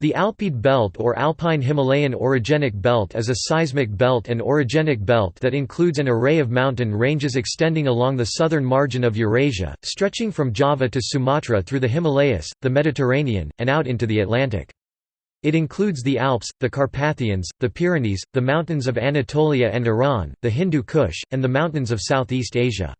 The Alpide belt or Alpine Himalayan orogenic belt is a seismic belt and orogenic belt that includes an array of mountain ranges extending along the southern margin of Eurasia, stretching from Java to Sumatra through the Himalayas, the Mediterranean, and out into the Atlantic. It includes the Alps, the Carpathians, the Pyrenees, the mountains of Anatolia and Iran, the Hindu Kush, and the mountains of Southeast Asia.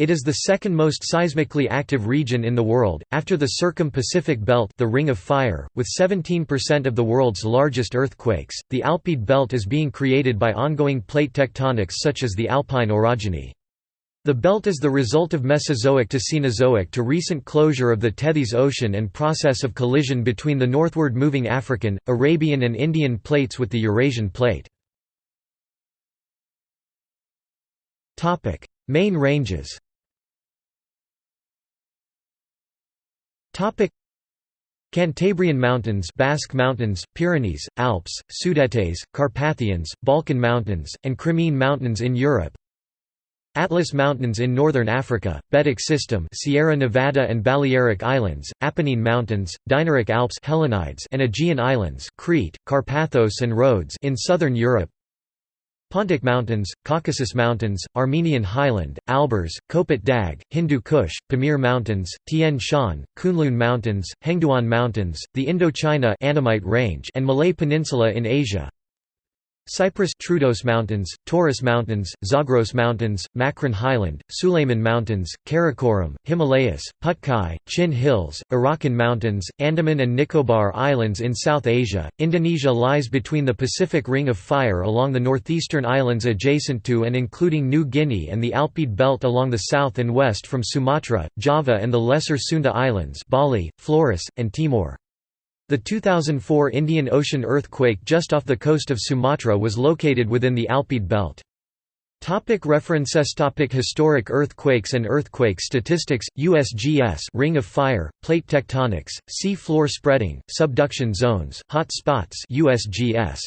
It is the second most seismically active region in the world, after the Circum-Pacific Belt the Ring of Fire, with 17% of the world's largest earthquakes. The Alpide Belt is being created by ongoing plate tectonics such as the Alpine orogeny. The belt is the result of Mesozoic to Cenozoic to recent closure of the Tethys Ocean and process of collision between the northward moving African, Arabian and Indian plates with the Eurasian plate. Main ranges Topic. Cantabrian Mountains Basque Mountains, Pyrenees, Alps, Sudetes, Carpathians, Balkan Mountains, and Crimean Mountains in Europe. Atlas Mountains in northern Africa, Betic System Sierra Nevada and Balearic Islands, Apennine Mountains, Dinaric Alps Hellenides and Aegean Islands Crete, Carpathos and Rhodes in southern Europe Pontic Mountains, Caucasus Mountains, Armenian Highland, Alborz, Kopet Dag, Hindu Kush, Pamir Mountains, Tian Shan, Kunlun Mountains, Hengduan Mountains, the Indochina Annamite Range and Malay Peninsula in Asia Cyprus Troodos Mountains, Taurus Mountains, Zagros Mountains, Makran Highland, Sulayman Mountains, Karakoram, Himalayas, Patkai, Chin Hills, Arakan Mountains, Andaman and Nicobar Islands in South Asia. Indonesia lies between the Pacific Ring of Fire along the northeastern islands adjacent to and including New Guinea and the Alpide Belt along the south and west from Sumatra, Java and the Lesser Sunda Islands Bali, Flores, and Timor. The 2004 Indian Ocean earthquake just off the coast of Sumatra was located within the Alpide belt. Topic references Topic Historic earthquakes and earthquake statistics, USGS Ring of Fire, Plate tectonics, sea floor spreading, subduction zones, hot spots USGS